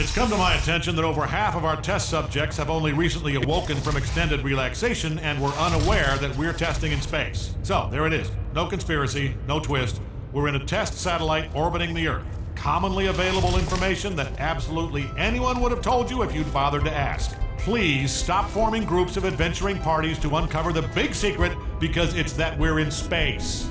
It's come to my attention that over half of our test subjects have only recently awoken from extended relaxation and were unaware that we're testing in space. So, there it is. No conspiracy, no twist. We're in a test satellite orbiting the Earth. Commonly available information that absolutely anyone would have told you if you'd bothered to ask. Please stop forming groups of adventuring parties to uncover the big secret because it's that we're in space.